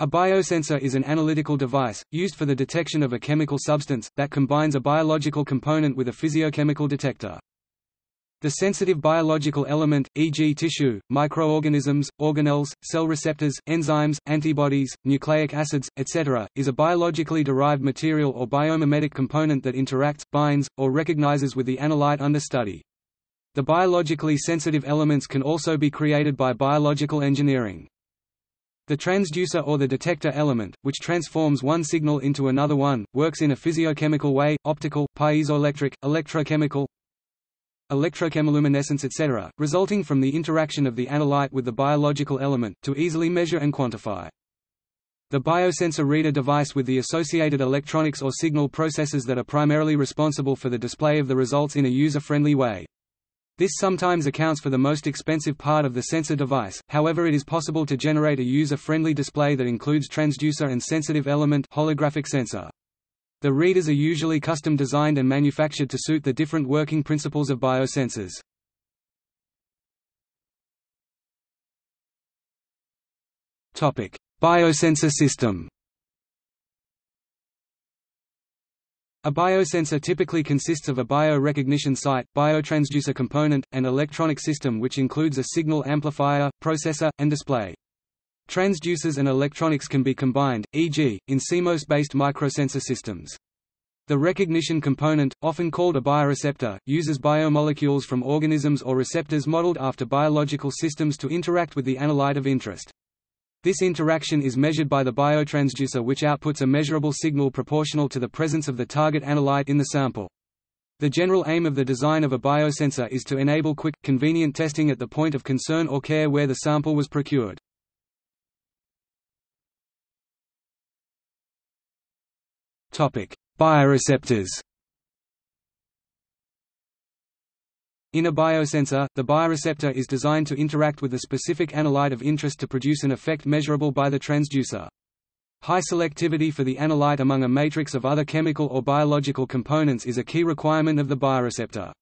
A biosensor is an analytical device, used for the detection of a chemical substance, that combines a biological component with a physiochemical detector. The sensitive biological element, e.g. tissue, microorganisms, organelles, cell receptors, enzymes, antibodies, nucleic acids, etc., is a biologically derived material or biomimetic component that interacts, binds, or recognizes with the analyte under study. The biologically sensitive elements can also be created by biological engineering. The transducer or the detector element, which transforms one signal into another one, works in a physiochemical way, optical, piezoelectric, electrochemical, electrochemiluminescence etc., resulting from the interaction of the analyte with the biological element, to easily measure and quantify. The biosensor reader device with the associated electronics or signal processors that are primarily responsible for the display of the results in a user-friendly way. This sometimes accounts for the most expensive part of the sensor device, however it is possible to generate a user-friendly display that includes transducer and sensitive element holographic sensor. The readers are usually custom designed and manufactured to suit the different working principles of biosensors. Biosensor system A biosensor typically consists of a bio-recognition site, biotransducer component, and electronic system which includes a signal amplifier, processor, and display. Transducers and electronics can be combined, e.g., in CMOS-based microsensor systems. The recognition component, often called a bioreceptor, uses biomolecules from organisms or receptors modeled after biological systems to interact with the analyte of interest. This interaction is measured by the biotransducer which outputs a measurable signal proportional to the presence of the target analyte in the sample. The general aim of the design of a biosensor is to enable quick, convenient testing at the point of concern or care where the sample was procured. Bioreceptors In a biosensor, the bioreceptor is designed to interact with the specific analyte of interest to produce an effect measurable by the transducer. High selectivity for the analyte among a matrix of other chemical or biological components is a key requirement of the bioreceptor.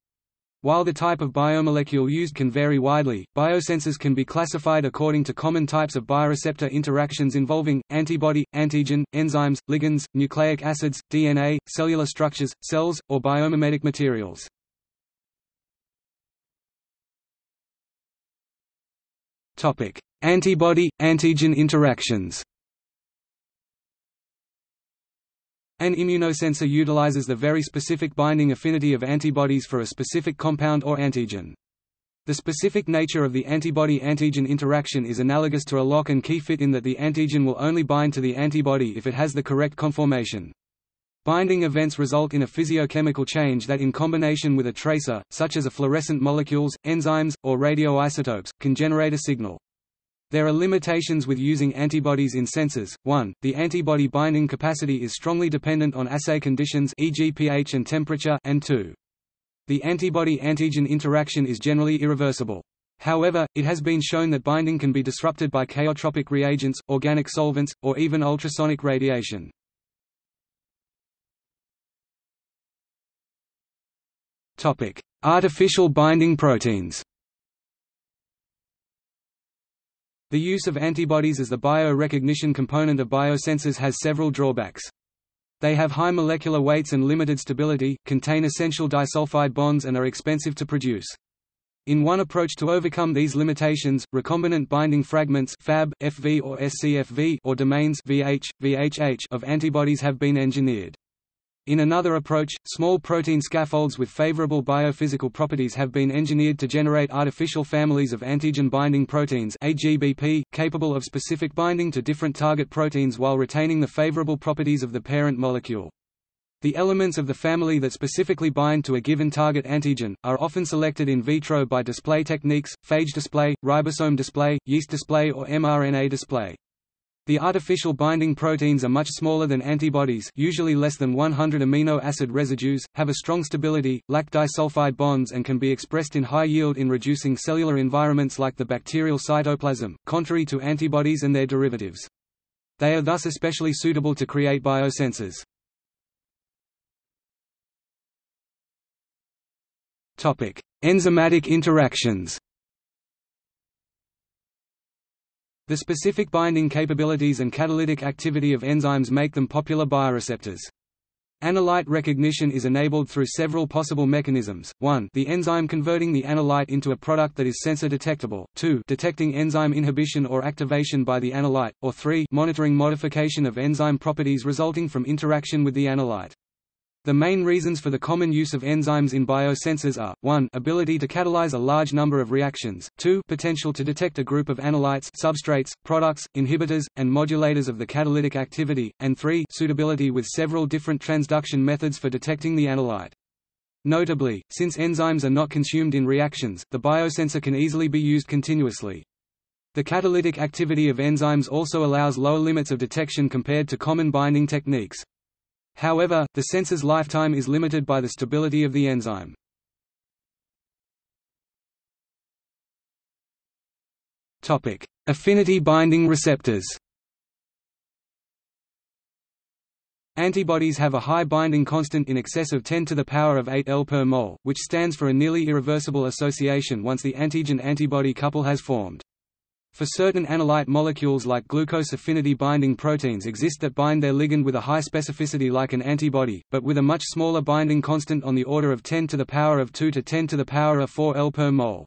While the type of biomolecule used can vary widely, biosensors can be classified according to common types of bioreceptor interactions involving, antibody, antigen, enzymes, ligands, nucleic acids, DNA, cellular structures, cells, or biomimetic materials. Antibody-antigen interactions. An immunosensor utilizes the very specific binding affinity of antibodies for a specific compound or antigen. The specific nature of the antibody-antigen interaction is analogous to a lock and key fit in that the antigen will only bind to the antibody if it has the correct conformation. Binding events result in a physiochemical change that in combination with a tracer, such as a fluorescent molecules, enzymes, or radioisotopes, can generate a signal. There are limitations with using antibodies in sensors. 1. The antibody binding capacity is strongly dependent on assay conditions e.g. pH and temperature and 2. The antibody-antigen interaction is generally irreversible. However, it has been shown that binding can be disrupted by chaotropic reagents, organic solvents, or even ultrasonic radiation. Topic: Artificial binding proteins. The use of antibodies as the bio-recognition component of biosensors has several drawbacks. They have high molecular weights and limited stability, contain essential disulfide bonds and are expensive to produce. In one approach to overcome these limitations, recombinant binding fragments Fab, FV or SCFV or domains VH, VHH of antibodies have been engineered. In another approach, small protein scaffolds with favorable biophysical properties have been engineered to generate artificial families of antigen-binding proteins AGBP, capable of specific binding to different target proteins while retaining the favorable properties of the parent molecule. The elements of the family that specifically bind to a given target antigen, are often selected in vitro by display techniques, phage display, ribosome display, yeast display or mRNA display. The artificial binding proteins are much smaller than antibodies usually less than 100 amino acid residues, have a strong stability, lack disulfide bonds and can be expressed in high yield in reducing cellular environments like the bacterial cytoplasm, contrary to antibodies and their derivatives. They are thus especially suitable to create biosensors. Enzymatic interactions The specific binding capabilities and catalytic activity of enzymes make them popular bioreceptors. Analyte recognition is enabled through several possible mechanisms, 1 the enzyme converting the analyte into a product that is sensor detectable, 2 detecting enzyme inhibition or activation by the analyte, or 3 monitoring modification of enzyme properties resulting from interaction with the analyte. The main reasons for the common use of enzymes in biosensors are, 1 ability to catalyze a large number of reactions, 2 potential to detect a group of analytes substrates, products, inhibitors, and modulators of the catalytic activity, and 3 suitability with several different transduction methods for detecting the analyte. Notably, since enzymes are not consumed in reactions, the biosensor can easily be used continuously. The catalytic activity of enzymes also allows lower limits of detection compared to common binding techniques. However, the sensor's lifetime is limited by the stability of the enzyme. Topic: Affinity binding receptors Antibodies have a high binding constant in excess of 10 to the power of 8 L per mole, which stands for a nearly irreversible association once the antigen-antibody couple has formed. For certain analyte molecules like glucose affinity binding proteins exist that bind their ligand with a high specificity like an antibody, but with a much smaller binding constant on the order of 10 to the power of 2 to 10 to the power of 4 L per mole.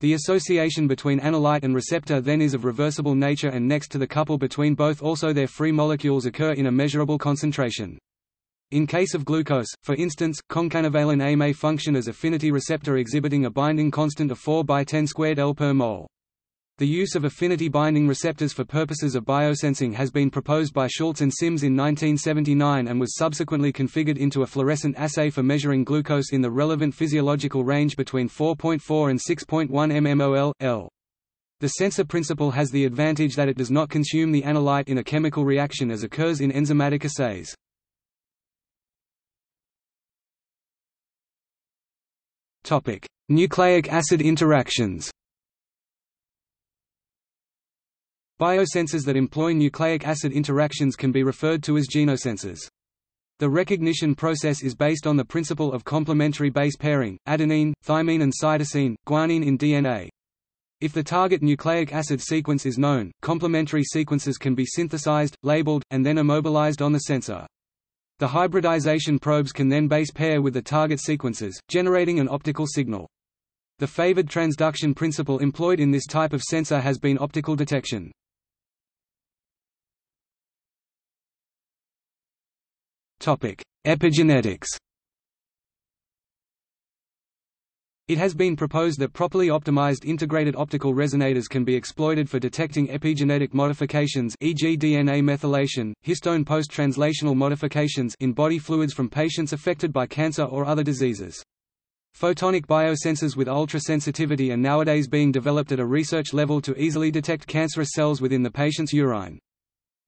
The association between analyte and receptor then is of reversible nature and next to the couple between both also their free molecules occur in a measurable concentration. In case of glucose, for instance, concanavalin A may function as affinity receptor exhibiting a binding constant of 4 by 10 squared L per mol. The use of affinity binding receptors for purposes of biosensing has been proposed by Schultz and Sims in 1979 and was subsequently configured into a fluorescent assay for measuring glucose in the relevant physiological range between 4.4 and 6.1 mmol, L. The sensor principle has the advantage that it does not consume the analyte in a chemical reaction as occurs in enzymatic assays. Nucleic acid interactions Biosensors that employ nucleic acid interactions can be referred to as genosensors. The recognition process is based on the principle of complementary base pairing, adenine, thymine and cytosine, guanine in DNA. If the target nucleic acid sequence is known, complementary sequences can be synthesized, labeled, and then immobilized on the sensor. The hybridization probes can then base pair with the target sequences, generating an optical signal. The favored transduction principle employed in this type of sensor has been optical detection. Epigenetics It has been proposed that properly optimized integrated optical resonators can be exploited for detecting epigenetic modifications e.g. DNA methylation, histone post-translational modifications in body fluids from patients affected by cancer or other diseases. Photonic biosensors with ultra-sensitivity are nowadays being developed at a research level to easily detect cancerous cells within the patient's urine.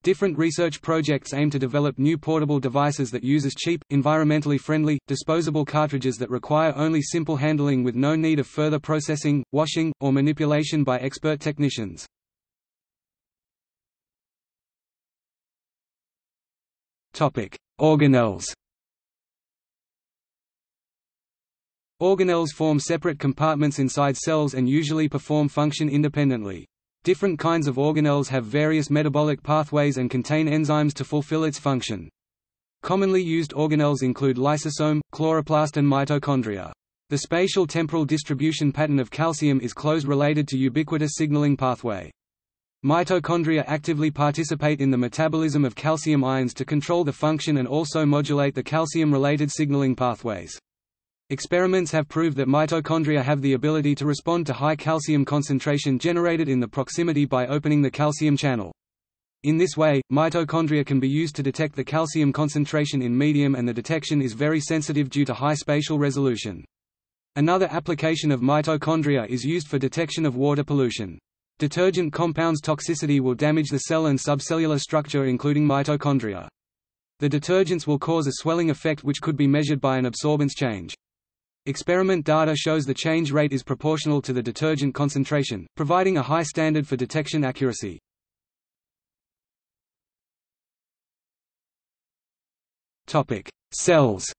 Different research projects aim to develop new portable devices that uses cheap, environmentally friendly, disposable cartridges that require only simple handling with no need of further processing, washing, or manipulation by expert technicians. Organelles Organelles form separate compartments inside cells and usually perform function independently. Different kinds of organelles have various metabolic pathways and contain enzymes to fulfill its function. Commonly used organelles include lysosome, chloroplast and mitochondria. The spatial temporal distribution pattern of calcium is close related to ubiquitous signaling pathway. Mitochondria actively participate in the metabolism of calcium ions to control the function and also modulate the calcium-related signaling pathways. Experiments have proved that mitochondria have the ability to respond to high calcium concentration generated in the proximity by opening the calcium channel. In this way, mitochondria can be used to detect the calcium concentration in medium and the detection is very sensitive due to high spatial resolution. Another application of mitochondria is used for detection of water pollution. Detergent compounds toxicity will damage the cell and subcellular structure including mitochondria. The detergents will cause a swelling effect which could be measured by an absorbance change. Experiment data shows the change rate is proportional to the detergent concentration, providing a high standard for detection accuracy. Cells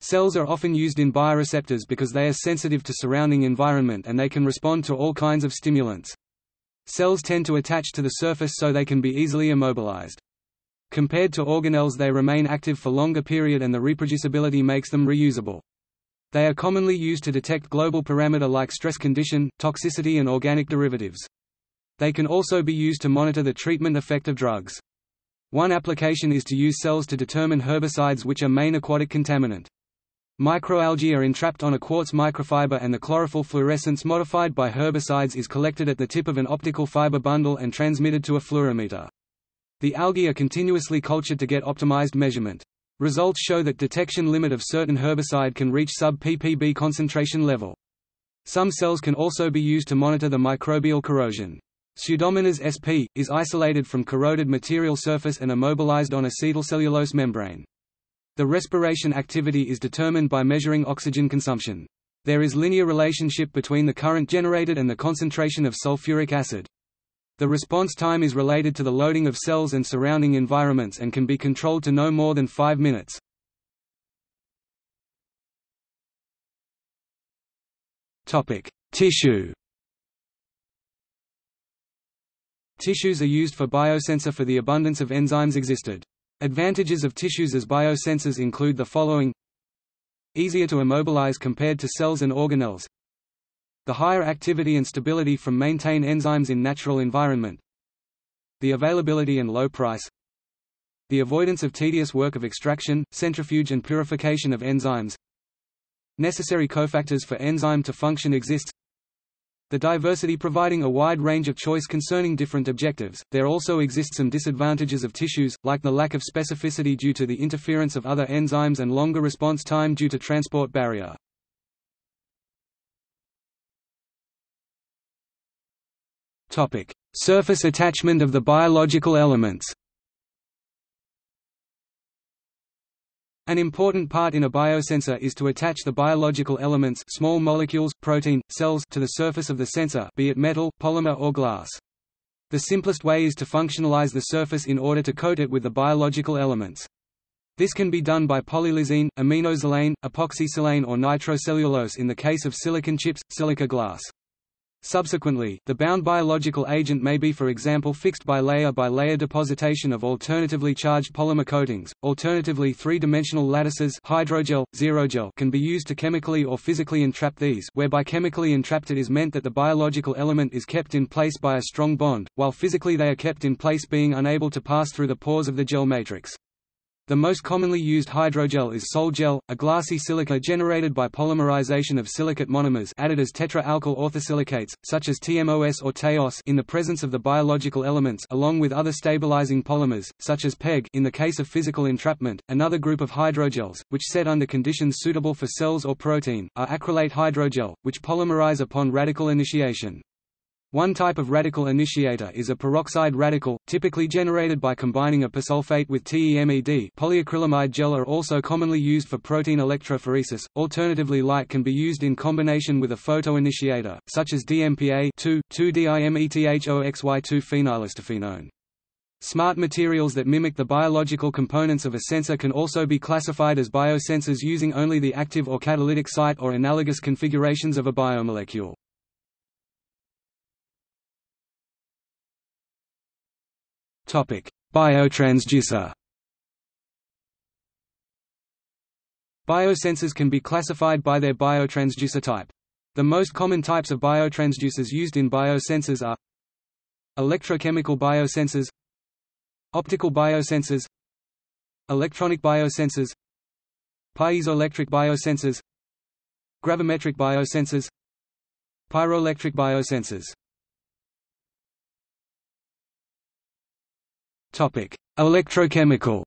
Cells are often used in bioreceptors because they are sensitive to surrounding environment and they can respond to all kinds of stimulants. Cells tend to attach to the surface so they can be easily immobilized. Compared to organelles they remain active for longer period and the reproducibility makes them reusable. They are commonly used to detect global parameter like stress condition, toxicity and organic derivatives. They can also be used to monitor the treatment effect of drugs. One application is to use cells to determine herbicides which are main aquatic contaminant. Microalgae are entrapped on a quartz microfiber and the chlorophyll fluorescence modified by herbicides is collected at the tip of an optical fiber bundle and transmitted to a fluorometer. The algae are continuously cultured to get optimized measurement. Results show that detection limit of certain herbicide can reach sub-ppb concentration level. Some cells can also be used to monitor the microbial corrosion. Pseudomonas sp. is isolated from corroded material surface and immobilized on acetylcellulose membrane. The respiration activity is determined by measuring oxygen consumption. There is linear relationship between the current generated and the concentration of sulfuric acid. The response time is related to the loading of cells and surrounding environments and can be controlled to no more than 5 minutes. Tissue. Tissues are used for biosensor for the abundance of enzymes existed. Advantages of tissues as biosensors include the following Easier to immobilize compared to cells and organelles The higher activity and stability from maintain enzymes in natural environment The availability and low price The avoidance of tedious work of extraction, centrifuge and purification of enzymes Necessary cofactors for enzyme to function exist the diversity providing a wide range of choice concerning different objectives. There also exist some disadvantages of tissues, like the lack of specificity due to the interference of other enzymes and longer response time due to transport barrier. Topic: Surface attachment of the biological elements. An important part in a biosensor is to attach the biological elements small molecules, protein, cells to the surface of the sensor be it metal, polymer or glass. The simplest way is to functionalize the surface in order to coat it with the biological elements. This can be done by polylysine, aminosilane, epoxysilane or nitrocellulose in the case of silicon chips, silica glass. Subsequently, the bound biological agent may be for example fixed by layer-by-layer depositation of alternatively charged polymer coatings. Alternatively three-dimensional lattices hydrogel, xerogel can be used to chemically or physically entrap these whereby chemically entrapped it is meant that the biological element is kept in place by a strong bond, while physically they are kept in place being unable to pass through the pores of the gel matrix. The most commonly used hydrogel is Sol-Gel, a glassy silica generated by polymerization of silicate monomers added as tetra-alkyl orthosilicates, such as TMOS or TEOS in the presence of the biological elements along with other stabilizing polymers, such as PEG in the case of physical entrapment. Another group of hydrogels, which set under conditions suitable for cells or protein, are acrylate hydrogel, which polymerize upon radical initiation. One type of radical initiator is a peroxide radical, typically generated by combining a persulfate with TEMED. Polyacrylamide gel are also commonly used for protein electrophoresis. Alternatively, light can be used in combination with a photoinitiator, such as DMPA 2,2-dimethoxy2-phenylacetophenone. Smart materials that mimic the biological components of a sensor can also be classified as biosensors using only the active or catalytic site or analogous configurations of a biomolecule. Biotransducer. Biosensors can be classified by their biotransducer type. The most common types of biotransducers used in biosensors are electrochemical biosensors, optical biosensors, electronic biosensors, piezoelectric biosensors, gravimetric biosensors, pyroelectric biosensors. Electrochemical.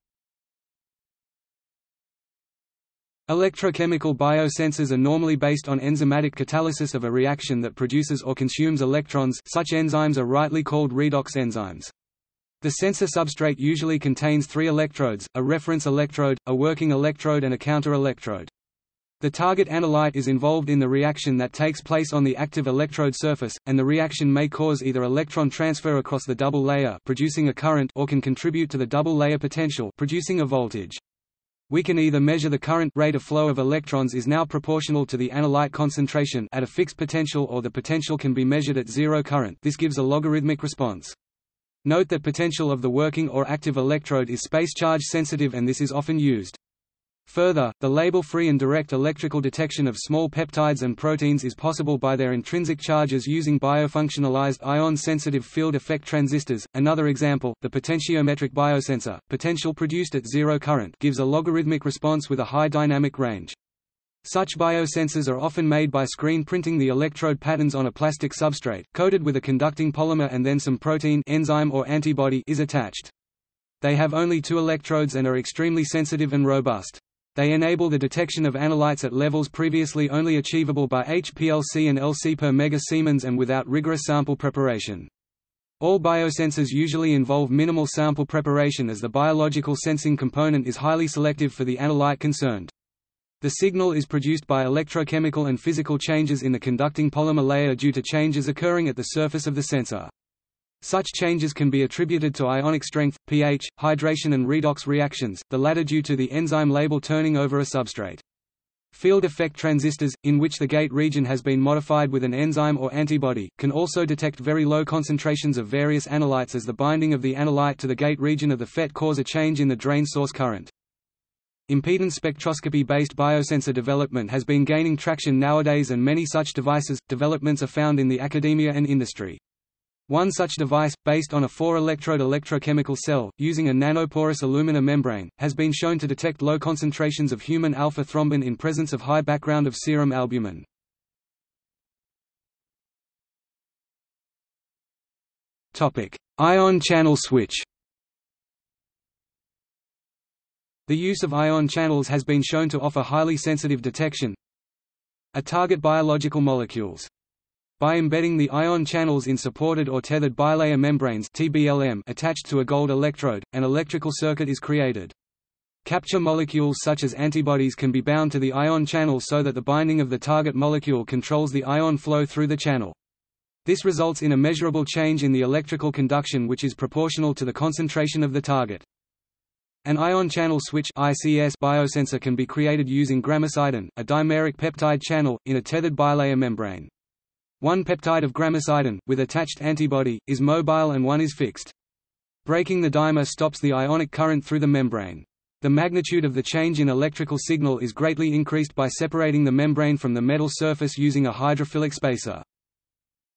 Electrochemical biosensors are normally based on enzymatic catalysis of a reaction that produces or consumes electrons such enzymes are rightly called redox enzymes. The sensor substrate usually contains three electrodes, a reference electrode, a working electrode and a counter-electrode. The target analyte is involved in the reaction that takes place on the active electrode surface, and the reaction may cause either electron transfer across the double layer producing a current or can contribute to the double layer potential producing a voltage. We can either measure the current rate of flow of electrons is now proportional to the analyte concentration at a fixed potential or the potential can be measured at zero current this gives a logarithmic response. Note that potential of the working or active electrode is space charge sensitive and this is often used. Further, the label-free and direct electrical detection of small peptides and proteins is possible by their intrinsic charges using biofunctionalized ion-sensitive field effect transistors. Another example, the potentiometric biosensor, potential produced at zero current, gives a logarithmic response with a high dynamic range. Such biosensors are often made by screen printing the electrode patterns on a plastic substrate, coated with a conducting polymer and then some protein enzyme or antibody is attached. They have only two electrodes and are extremely sensitive and robust. They enable the detection of analytes at levels previously only achievable by HPLC and LC per mega-Siemens and without rigorous sample preparation. All biosensors usually involve minimal sample preparation as the biological sensing component is highly selective for the analyte concerned. The signal is produced by electrochemical and physical changes in the conducting polymer layer due to changes occurring at the surface of the sensor. Such changes can be attributed to ionic strength, pH, hydration and redox reactions, the latter due to the enzyme label turning over a substrate. Field effect transistors, in which the gate region has been modified with an enzyme or antibody, can also detect very low concentrations of various analytes as the binding of the analyte to the gate region of the FET cause a change in the drain source current. Impedance spectroscopy-based biosensor development has been gaining traction nowadays and many such devices, developments are found in the academia and industry. One such device, based on a four-electrode electrochemical cell, using a nanoporous alumina membrane, has been shown to detect low concentrations of human alpha-thrombin in presence of high background of serum albumin. Ion channel switch The use of ion channels has been shown to offer highly sensitive detection a target biological molecules by embedding the ion channels in supported or tethered bilayer membranes TBLM attached to a gold electrode, an electrical circuit is created. Capture molecules such as antibodies can be bound to the ion channel so that the binding of the target molecule controls the ion flow through the channel. This results in a measurable change in the electrical conduction which is proportional to the concentration of the target. An ion channel switch ICS biosensor can be created using gramicidin, a dimeric peptide channel, in a tethered bilayer membrane. One peptide of gramicidin, with attached antibody, is mobile and one is fixed. Breaking the dimer stops the ionic current through the membrane. The magnitude of the change in electrical signal is greatly increased by separating the membrane from the metal surface using a hydrophilic spacer.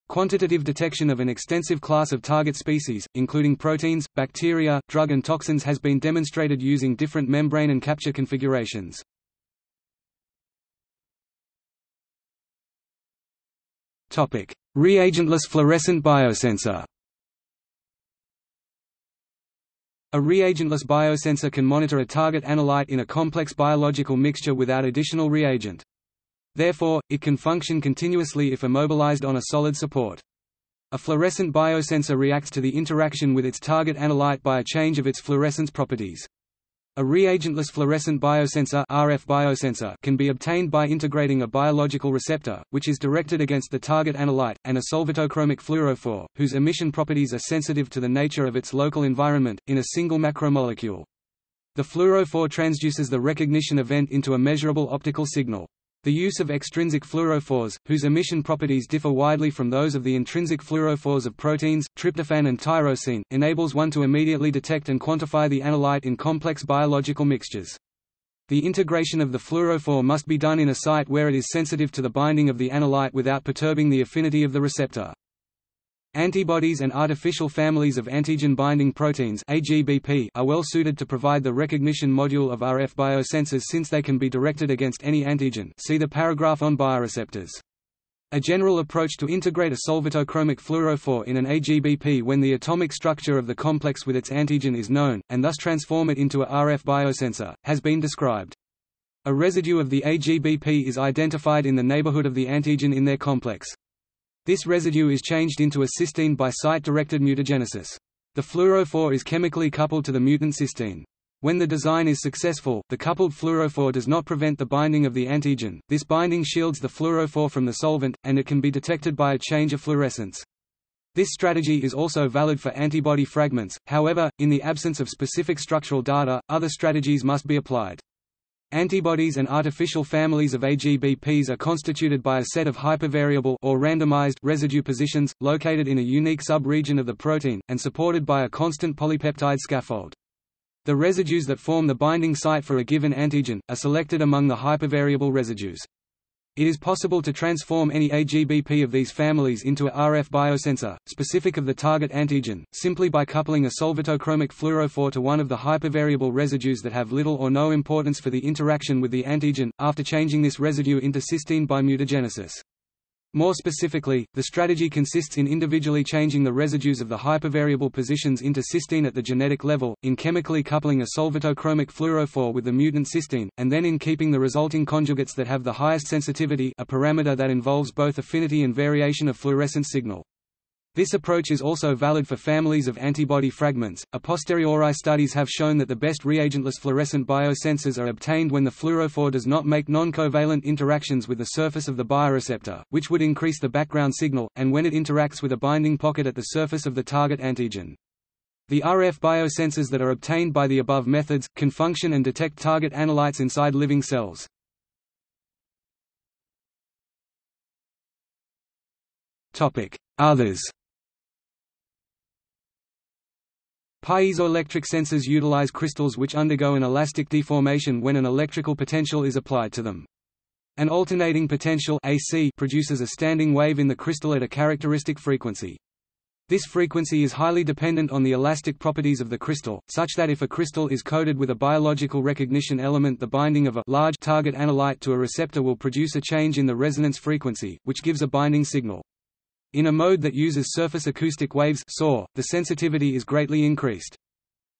Quantitative detection of an extensive class of target species, including proteins, bacteria, drug and toxins has been demonstrated using different membrane and capture configurations. Reagentless fluorescent biosensor. A reagentless biosensor can monitor a target analyte in a complex biological mixture without additional reagent. Therefore, it can function continuously if immobilized on a solid support. A fluorescent biosensor reacts to the interaction with its target analyte by a change of its fluorescence properties. A reagentless fluorescent biosensor, RF biosensor can be obtained by integrating a biological receptor, which is directed against the target analyte, and a solvatochromic fluorophore, whose emission properties are sensitive to the nature of its local environment, in a single macromolecule. The fluorophore transduces the recognition event into a measurable optical signal. The use of extrinsic fluorophores, whose emission properties differ widely from those of the intrinsic fluorophores of proteins, tryptophan and tyrosine, enables one to immediately detect and quantify the analyte in complex biological mixtures. The integration of the fluorophore must be done in a site where it is sensitive to the binding of the analyte without perturbing the affinity of the receptor. Antibodies and artificial families of antigen-binding proteins are well suited to provide the recognition module of RF biosensors since they can be directed against any antigen see the paragraph on bioreceptors. A general approach to integrate a solvatochromic fluorophore in an AGBP when the atomic structure of the complex with its antigen is known, and thus transform it into a RF biosensor, has been described. A residue of the AGBP is identified in the neighborhood of the antigen in their complex. This residue is changed into a cysteine by site-directed mutagenesis. The fluorophore is chemically coupled to the mutant cysteine. When the design is successful, the coupled fluorophore does not prevent the binding of the antigen, this binding shields the fluorophore from the solvent, and it can be detected by a change of fluorescence. This strategy is also valid for antibody fragments, however, in the absence of specific structural data, other strategies must be applied. Antibodies and artificial families of AGBPs are constituted by a set of hypervariable or randomized residue positions, located in a unique sub-region of the protein, and supported by a constant polypeptide scaffold. The residues that form the binding site for a given antigen, are selected among the hypervariable residues. It is possible to transform any AGBP of these families into a RF biosensor, specific of the target antigen, simply by coupling a solvatochromic fluorophore to one of the hypervariable residues that have little or no importance for the interaction with the antigen, after changing this residue into cysteine by mutagenesis. More specifically, the strategy consists in individually changing the residues of the hypervariable positions into cysteine at the genetic level, in chemically coupling a solvatochromic fluorophore with the mutant cysteine, and then in keeping the resulting conjugates that have the highest sensitivity a parameter that involves both affinity and variation of fluorescence signal. This approach is also valid for families of antibody fragments. A posteriori studies have shown that the best reagentless fluorescent biosensors are obtained when the fluorophore does not make non-covalent interactions with the surface of the bioreceptor, which would increase the background signal, and when it interacts with a binding pocket at the surface of the target antigen. The RF biosensors that are obtained by the above methods, can function and detect target analytes inside living cells. Others Piezoelectric sensors utilize crystals which undergo an elastic deformation when an electrical potential is applied to them. An alternating potential AC produces a standing wave in the crystal at a characteristic frequency. This frequency is highly dependent on the elastic properties of the crystal, such that if a crystal is coated with a biological recognition element the binding of a large target analyte to a receptor will produce a change in the resonance frequency, which gives a binding signal. In a mode that uses surface acoustic waves SAW, the sensitivity is greatly increased.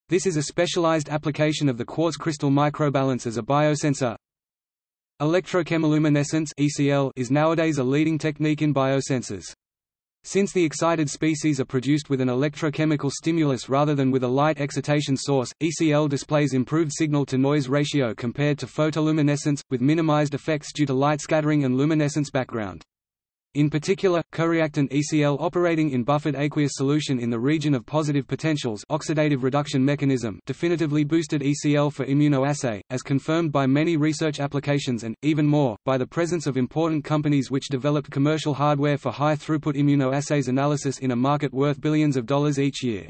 This is a specialized application of the quartz crystal microbalance as a biosensor. Electrochemiluminescence (ECL) is nowadays a leading technique in biosensors. Since the excited species are produced with an electrochemical stimulus rather than with a light excitation source, ECL displays improved signal-to-noise ratio compared to photoluminescence, with minimized effects due to light scattering and luminescence background. In particular, coreactant ECL operating in buffered aqueous solution in the region of positive potentials oxidative reduction mechanism definitively boosted ECL for immunoassay, as confirmed by many research applications and, even more, by the presence of important companies which developed commercial hardware for high-throughput immunoassays analysis in a market worth billions of dollars each year.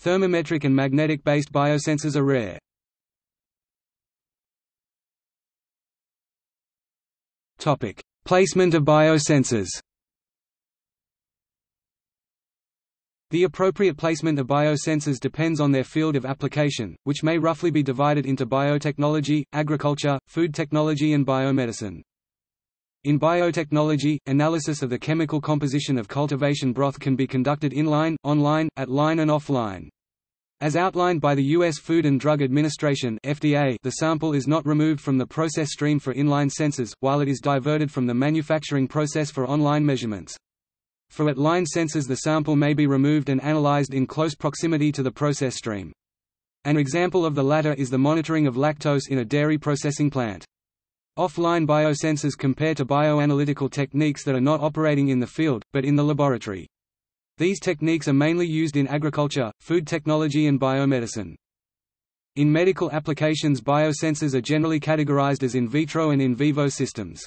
Thermometric and magnetic-based biosensors are rare. Topic: Placement of biosensors The appropriate placement of biosensors depends on their field of application, which may roughly be divided into biotechnology, agriculture, food technology and biomedicine. In biotechnology, analysis of the chemical composition of cultivation broth can be conducted inline, online, at line and offline. As outlined by the U.S. Food and Drug Administration FDA, the sample is not removed from the process stream for inline sensors, while it is diverted from the manufacturing process for online measurements. For at-line sensors the sample may be removed and analyzed in close proximity to the process stream. An example of the latter is the monitoring of lactose in a dairy processing plant. Offline biosensors compare to bioanalytical techniques that are not operating in the field, but in the laboratory. These techniques are mainly used in agriculture, food technology and biomedicine. In medical applications biosensors are generally categorized as in vitro and in vivo systems.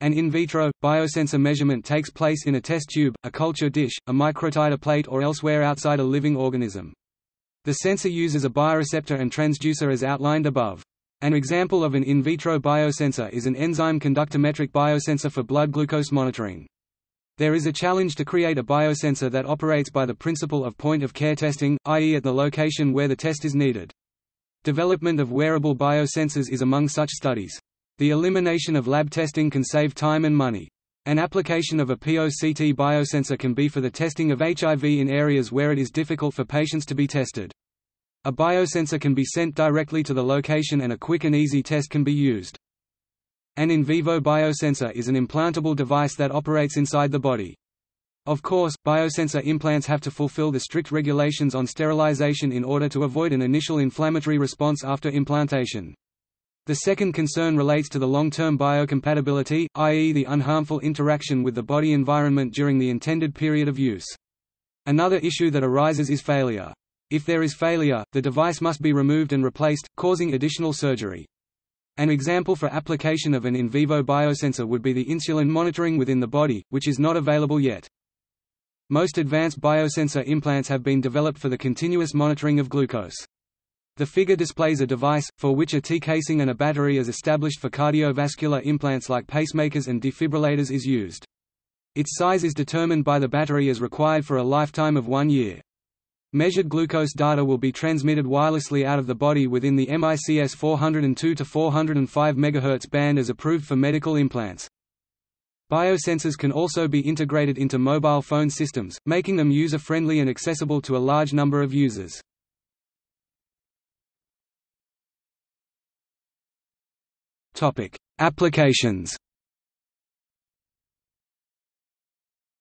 An in vitro, biosensor measurement takes place in a test tube, a culture dish, a microtiter plate or elsewhere outside a living organism. The sensor uses a bioreceptor and transducer as outlined above. An example of an in vitro biosensor is an enzyme conductometric biosensor for blood glucose monitoring. There is a challenge to create a biosensor that operates by the principle of point-of-care testing, i.e. at the location where the test is needed. Development of wearable biosensors is among such studies. The elimination of lab testing can save time and money. An application of a POCT biosensor can be for the testing of HIV in areas where it is difficult for patients to be tested. A biosensor can be sent directly to the location and a quick and easy test can be used. An in vivo biosensor is an implantable device that operates inside the body. Of course, biosensor implants have to fulfill the strict regulations on sterilization in order to avoid an initial inflammatory response after implantation. The second concern relates to the long-term biocompatibility, i.e. the unharmful interaction with the body environment during the intended period of use. Another issue that arises is failure. If there is failure, the device must be removed and replaced, causing additional surgery. An example for application of an in vivo biosensor would be the insulin monitoring within the body, which is not available yet. Most advanced biosensor implants have been developed for the continuous monitoring of glucose. The figure displays a device, for which a T-casing and a battery is established for cardiovascular implants like pacemakers and defibrillators is used. Its size is determined by the battery as required for a lifetime of one year. Measured glucose data will be transmitted wirelessly out of the body within the MICS 402 to 405 MHz band as approved for medical implants. Biosensors can also be integrated into mobile phone systems, making them user-friendly and accessible to a large number of users. Topic: Applications.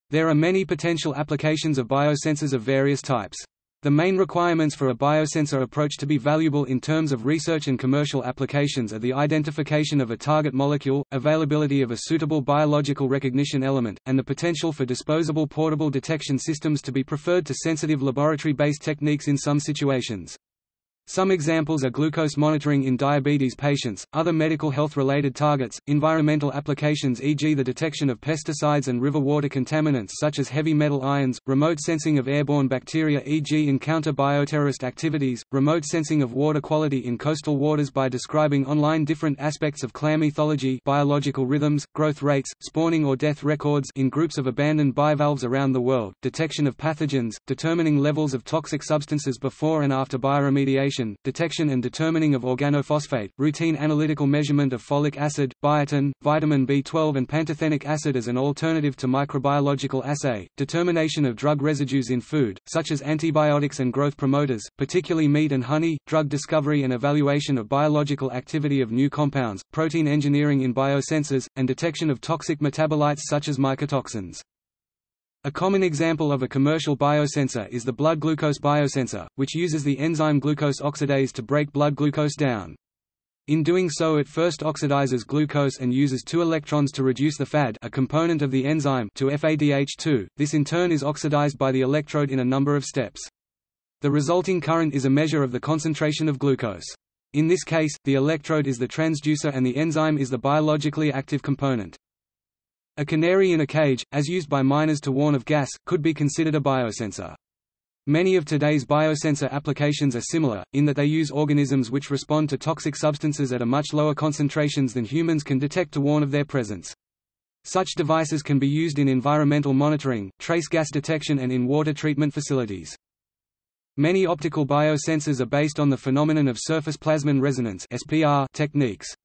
There are many potential applications of biosensors of various types. The main requirements for a biosensor approach to be valuable in terms of research and commercial applications are the identification of a target molecule, availability of a suitable biological recognition element, and the potential for disposable portable detection systems to be preferred to sensitive laboratory-based techniques in some situations. Some examples are glucose monitoring in diabetes patients, other medical health-related targets, environmental applications e.g. the detection of pesticides and river water contaminants such as heavy metal ions, remote sensing of airborne bacteria e.g. in counter-bioterrorist activities, remote sensing of water quality in coastal waters by describing online different aspects of clam ethology biological rhythms, growth rates, spawning or death records in groups of abandoned bivalves around the world, detection of pathogens, determining levels of toxic substances before and after bioremediation detection and determining of organophosphate, routine analytical measurement of folic acid, biotin, vitamin B12 and pantothenic acid as an alternative to microbiological assay, determination of drug residues in food, such as antibiotics and growth promoters, particularly meat and honey, drug discovery and evaluation of biological activity of new compounds, protein engineering in biosensors, and detection of toxic metabolites such as mycotoxins. A common example of a commercial biosensor is the blood glucose biosensor, which uses the enzyme glucose oxidase to break blood glucose down. In doing so it first oxidizes glucose and uses two electrons to reduce the FAD a component of the enzyme to FADH2, this in turn is oxidized by the electrode in a number of steps. The resulting current is a measure of the concentration of glucose. In this case, the electrode is the transducer and the enzyme is the biologically active component. A canary in a cage, as used by miners to warn of gas, could be considered a biosensor. Many of today's biosensor applications are similar, in that they use organisms which respond to toxic substances at a much lower concentrations than humans can detect to warn of their presence. Such devices can be used in environmental monitoring, trace gas detection and in water treatment facilities. Many optical biosensors are based on the phenomenon of surface plasmon resonance techniques.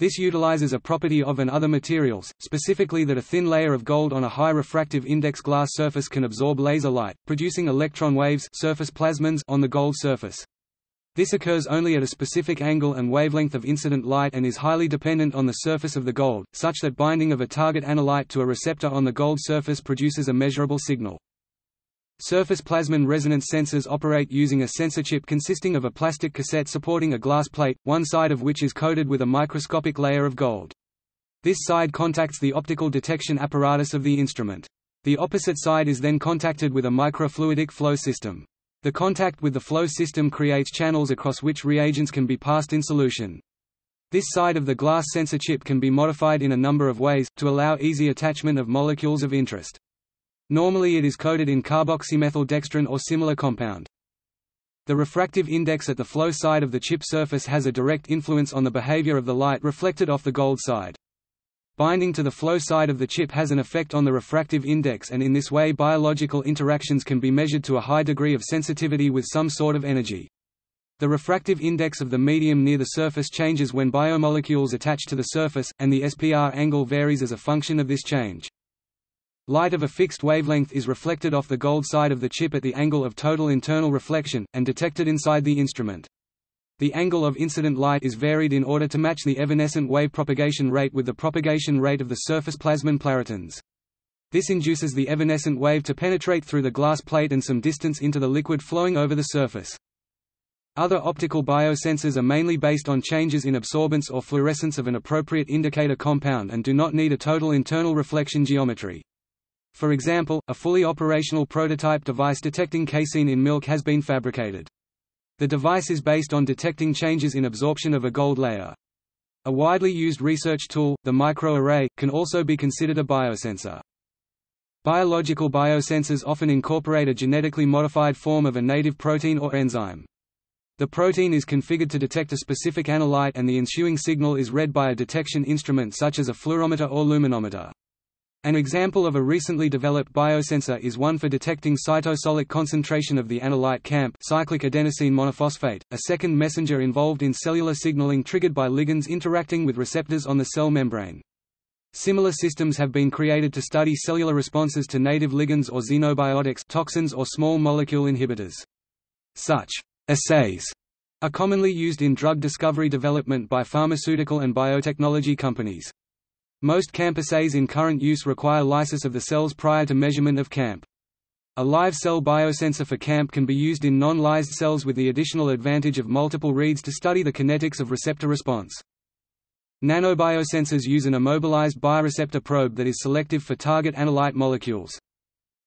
This utilizes a property of and other materials, specifically that a thin layer of gold on a high refractive index glass surface can absorb laser light, producing electron waves surface plasmons on the gold surface. This occurs only at a specific angle and wavelength of incident light and is highly dependent on the surface of the gold, such that binding of a target analyte to a receptor on the gold surface produces a measurable signal. Surface plasmon resonance sensors operate using a sensor chip consisting of a plastic cassette supporting a glass plate, one side of which is coated with a microscopic layer of gold. This side contacts the optical detection apparatus of the instrument. The opposite side is then contacted with a microfluidic flow system. The contact with the flow system creates channels across which reagents can be passed in solution. This side of the glass sensor chip can be modified in a number of ways, to allow easy attachment of molecules of interest. Normally it is coated in carboxymethyldextran or similar compound. The refractive index at the flow side of the chip surface has a direct influence on the behavior of the light reflected off the gold side. Binding to the flow side of the chip has an effect on the refractive index and in this way biological interactions can be measured to a high degree of sensitivity with some sort of energy. The refractive index of the medium near the surface changes when biomolecules attach to the surface, and the SPR angle varies as a function of this change. Light of a fixed wavelength is reflected off the gold side of the chip at the angle of total internal reflection, and detected inside the instrument. The angle of incident light is varied in order to match the evanescent wave propagation rate with the propagation rate of the surface plasmon polaritons. This induces the evanescent wave to penetrate through the glass plate and some distance into the liquid flowing over the surface. Other optical biosensors are mainly based on changes in absorbance or fluorescence of an appropriate indicator compound and do not need a total internal reflection geometry. For example, a fully operational prototype device detecting casein in milk has been fabricated. The device is based on detecting changes in absorption of a gold layer. A widely used research tool, the microarray, can also be considered a biosensor. Biological biosensors often incorporate a genetically modified form of a native protein or enzyme. The protein is configured to detect a specific analyte and the ensuing signal is read by a detection instrument such as a fluorometer or luminometer. An example of a recently developed biosensor is one for detecting cytosolic concentration of the analyte CAMP cyclic adenosine monophosphate, a second messenger involved in cellular signaling triggered by ligands interacting with receptors on the cell membrane. Similar systems have been created to study cellular responses to native ligands or xenobiotics toxins or small molecule inhibitors. Such Assays are commonly used in drug discovery development by pharmaceutical and biotechnology companies. Most CAMP assays in current use require lysis of the cells prior to measurement of CAMP. A live cell biosensor for CAMP can be used in non-lysed cells with the additional advantage of multiple reads to study the kinetics of receptor response. Nanobiosensors use an immobilized bioreceptor probe that is selective for target analyte molecules.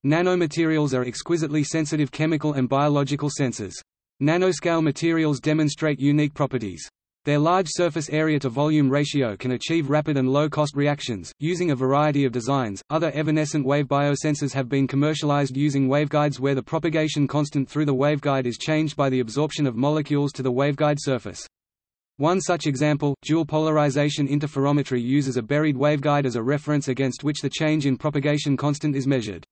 Nanomaterials are exquisitely sensitive chemical and biological sensors. Nanoscale materials demonstrate unique properties. Their large surface area to volume ratio can achieve rapid and low-cost reactions, using a variety of designs. Other evanescent wave biosensors have been commercialized using waveguides where the propagation constant through the waveguide is changed by the absorption of molecules to the waveguide surface. One such example, dual polarization interferometry uses a buried waveguide as a reference against which the change in propagation constant is measured.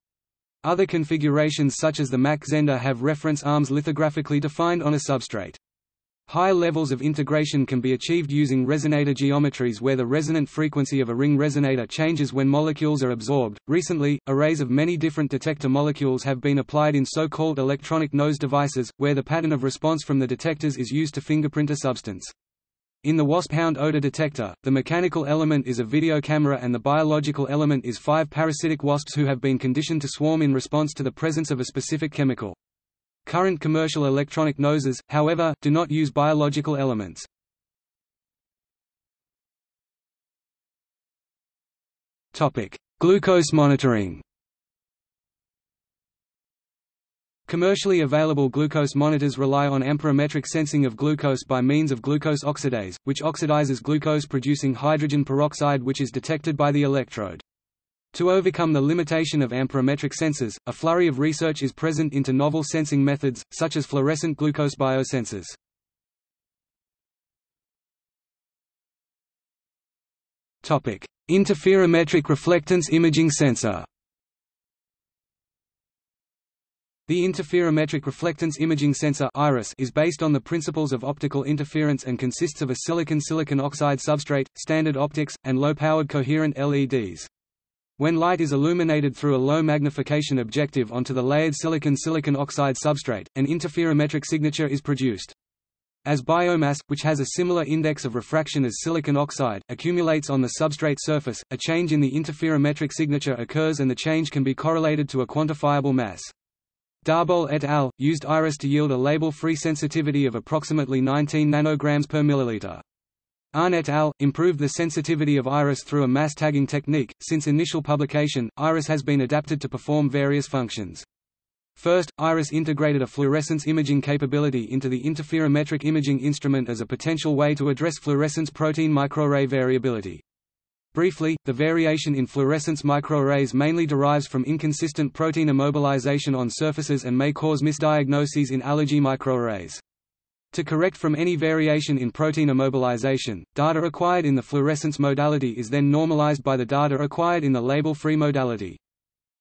Other configurations such as the Mach-Zehnder have reference arms lithographically defined on a substrate. High levels of integration can be achieved using resonator geometries where the resonant frequency of a ring resonator changes when molecules are absorbed. Recently, arrays of many different detector molecules have been applied in so-called electronic nose devices, where the pattern of response from the detectors is used to fingerprint a substance. In the wasp hound odor detector, the mechanical element is a video camera and the biological element is five parasitic wasps who have been conditioned to swarm in response to the presence of a specific chemical. Current commercial electronic noses, however, do not use biological elements. Glucose monitoring Commercially available glucose monitors rely on amperometric sensing of glucose by means of glucose oxidase, which oxidizes glucose-producing hydrogen peroxide which is detected by the electrode. To overcome the limitation of amperometric sensors, a flurry of research is present into novel sensing methods, such as fluorescent glucose biosensors. Interferometric reflectance imaging sensor The interferometric reflectance imaging sensor IRIS is based on the principles of optical interference and consists of a silicon-silicon oxide substrate, standard optics, and low-powered coherent LEDs. When light is illuminated through a low magnification objective onto the layered silicon-silicon oxide substrate, an interferometric signature is produced. As biomass, which has a similar index of refraction as silicon oxide, accumulates on the substrate surface, a change in the interferometric signature occurs and the change can be correlated to a quantifiable mass. Daaboul et al. used IRIS to yield a label-free sensitivity of approximately 19 nanograms per milliliter. Ahn et al. improved the sensitivity of IRIS through a mass tagging technique. Since initial publication, IRIS has been adapted to perform various functions. First, IRIS integrated a fluorescence imaging capability into the interferometric imaging instrument as a potential way to address fluorescence protein microarray variability. Briefly, the variation in fluorescence microarrays mainly derives from inconsistent protein immobilization on surfaces and may cause misdiagnoses in allergy microarrays. To correct from any variation in protein immobilization, data acquired in the fluorescence modality is then normalized by the data acquired in the label-free modality.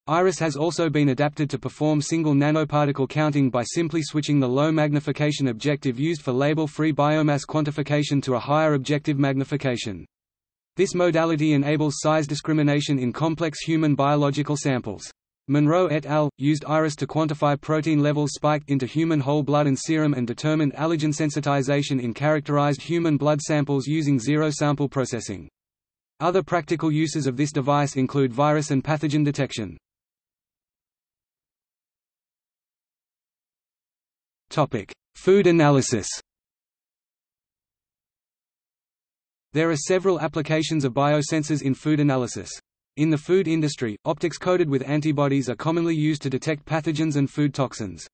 IRIS has also been adapted to perform single nanoparticle counting by simply switching the low magnification objective used for label-free biomass quantification to a higher objective magnification. This modality enables size discrimination in complex human biological samples. Monroe et al. used IRIS to quantify protein levels spiked into human whole blood and serum and determined allergen sensitization in characterized human blood samples using zero-sample processing. Other practical uses of this device include virus and pathogen detection. Food analysis There are several applications of biosensors in food analysis. In the food industry, optics coated with antibodies are commonly used to detect pathogens and food toxins.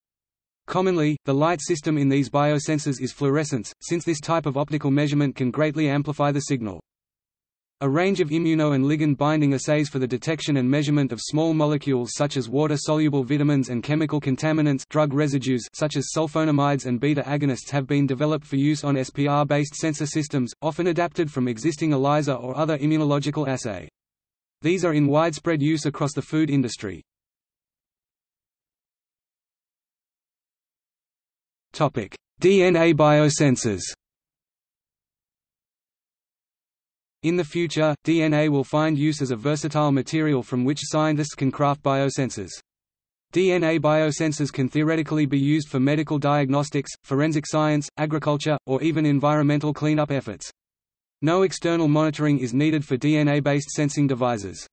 Commonly, the light system in these biosensors is fluorescence, since this type of optical measurement can greatly amplify the signal. A range of immuno and ligand binding assays for the detection and measurement of small molecules such as water-soluble vitamins and chemical contaminants drug residues such as sulfonamides and beta agonists have been developed for use on SPR-based sensor systems, often adapted from existing ELISA or other immunological assay. These are in widespread use across the food industry. Topic: DNA biosensors In the future, DNA will find use as a versatile material from which scientists can craft biosensors. DNA biosensors can theoretically be used for medical diagnostics, forensic science, agriculture, or even environmental cleanup efforts. No external monitoring is needed for DNA-based sensing devices.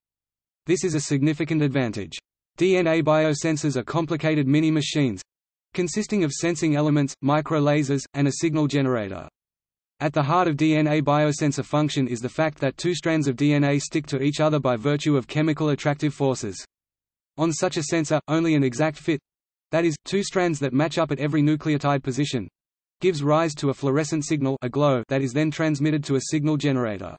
This is a significant advantage. DNA biosensors are complicated mini-machines consisting of sensing elements, microlasers, and a signal generator. At the heart of DNA biosensor function is the fact that two strands of DNA stick to each other by virtue of chemical attractive forces. On such a sensor, only an exact fit—that is, two strands that match up at every nucleotide position—gives rise to a fluorescent signal a glow that is then transmitted to a signal generator.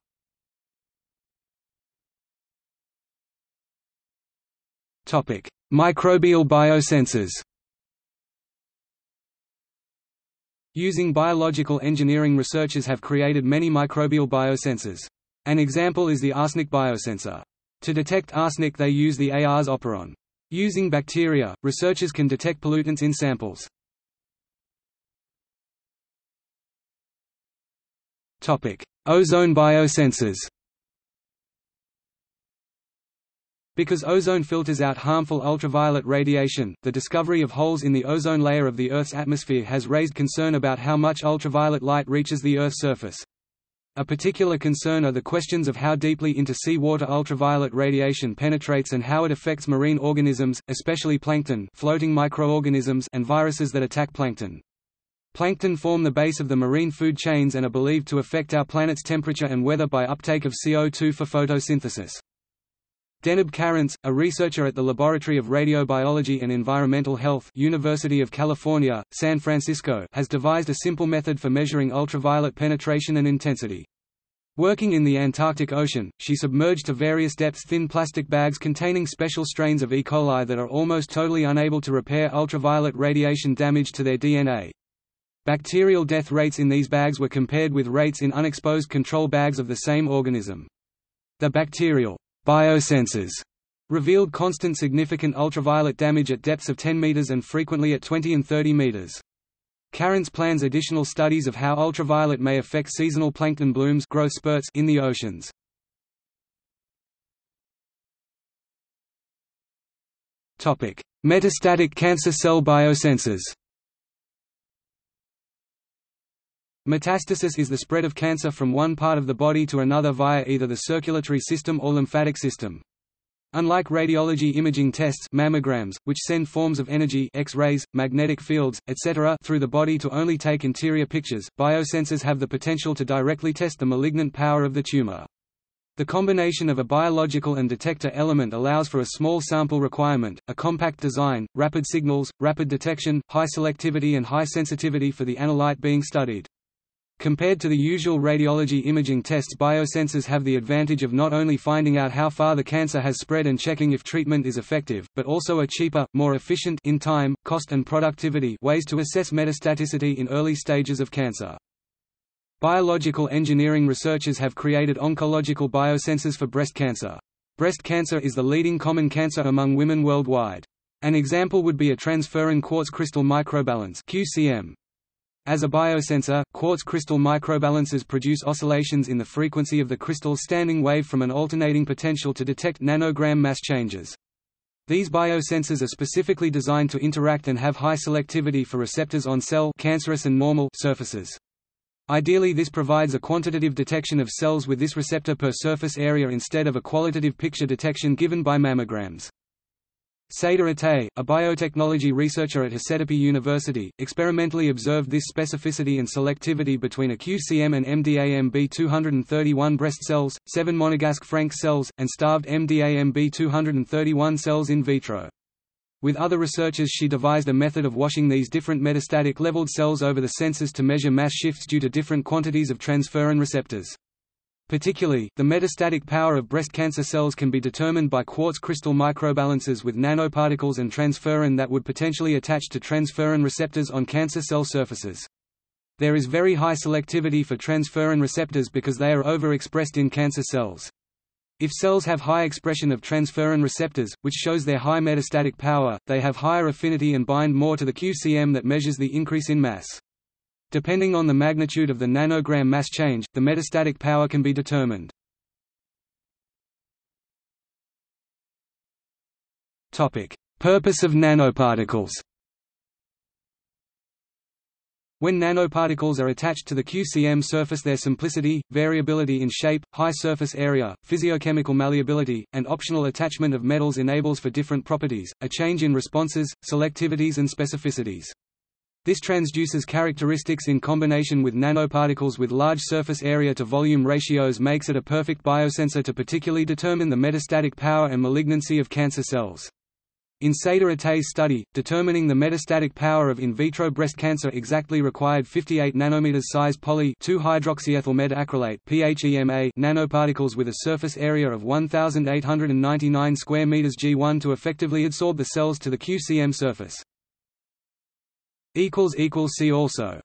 Topic: Microbial biosensors Using biological engineering researchers have created many microbial biosensors. An example is the arsenic biosensor. To detect arsenic they use the ARS operon. Using bacteria, researchers can detect pollutants in samples. Ozone biosensors Because ozone filters out harmful ultraviolet radiation, the discovery of holes in the ozone layer of the Earth's atmosphere has raised concern about how much ultraviolet light reaches the Earth's surface. A particular concern are the questions of how deeply into seawater ultraviolet radiation penetrates and how it affects marine organisms, especially plankton floating microorganisms and viruses that attack plankton. Plankton form the base of the marine food chains and are believed to affect our planet's temperature and weather by uptake of CO2 for photosynthesis. Deneb Karentz, a researcher at the Laboratory of Radiobiology and Environmental Health University of California, San Francisco has devised a simple method for measuring ultraviolet penetration and intensity. Working in the Antarctic Ocean, she submerged to various depths thin plastic bags containing special strains of E. coli that are almost totally unable to repair ultraviolet radiation damage to their DNA. Bacterial death rates in these bags were compared with rates in unexposed control bags of the same organism. The bacterial Biosensors revealed constant significant ultraviolet damage at depths of 10 meters and frequently at 20 and 30 meters. Karentz plans additional studies of how ultraviolet may affect seasonal plankton blooms growth spurts in the oceans. Metastatic cancer cell biosensors Metastasis is the spread of cancer from one part of the body to another via either the circulatory system or lymphatic system. Unlike radiology imaging tests mammograms, which send forms of energy X-rays, magnetic fields, etc. through the body to only take interior pictures, biosensors have the potential to directly test the malignant power of the tumor. The combination of a biological and detector element allows for a small sample requirement, a compact design, rapid signals, rapid detection, high selectivity and high sensitivity for the analyte being studied. Compared to the usual radiology imaging tests biosensors have the advantage of not only finding out how far the cancer has spread and checking if treatment is effective, but also a cheaper, more efficient in time, cost and productivity ways to assess metastaticity in early stages of cancer. Biological engineering researchers have created oncological biosensors for breast cancer. Breast cancer is the leading common cancer among women worldwide. An example would be a transferrin quartz crystal microbalance QCM. As a biosensor, quartz crystal microbalances produce oscillations in the frequency of the crystal's standing wave from an alternating potential to detect nanogram mass changes. These biosensors are specifically designed to interact and have high selectivity for receptors on cell cancerous and normal surfaces. Ideally this provides a quantitative detection of cells with this receptor per surface area instead of a qualitative picture detection given by mammograms. Seda Atay, a biotechnology researcher at Hacettepe University, experimentally observed this specificity and selectivity between a QCM and MDAMB231 breast cells, 7 monegasque Frank cells, and starved MDAMB231 cells in vitro. With other researchers she devised a method of washing these different metastatic leveled cells over the sensors to measure mass shifts due to different quantities of transferrin receptors. Particularly, the metastatic power of breast cancer cells can be determined by quartz crystal microbalances with nanoparticles and transferrin that would potentially attach to transferrin receptors on cancer cell surfaces. There is very high selectivity for transferrin receptors because they are overexpressed in cancer cells. If cells have high expression of transferrin receptors, which shows their high metastatic power, they have higher affinity and bind more to the QCM that measures the increase in mass. Depending on the magnitude of the nanogram mass change, the metastatic power can be determined. Purpose of nanoparticles when nanoparticles are attached to the QCM surface their simplicity, variability in shape, high surface area, physiochemical malleability, and optional attachment of metals enables for different properties, a change in responses, selectivities and specificities. This transduces characteristics in combination with nanoparticles with large surface area to volume ratios makes it a perfect biosensor to particularly determine the metastatic power and malignancy of cancer cells. In Seda Atay's study, determining the metastatic power of in vitro breast cancer exactly required 58 nanometers size poly 2-hydroxyethyl methacrylate PHEMA nanoparticles with a surface area of 1899 square meters G1 to effectively adsorb the cells to the QCM surface. See also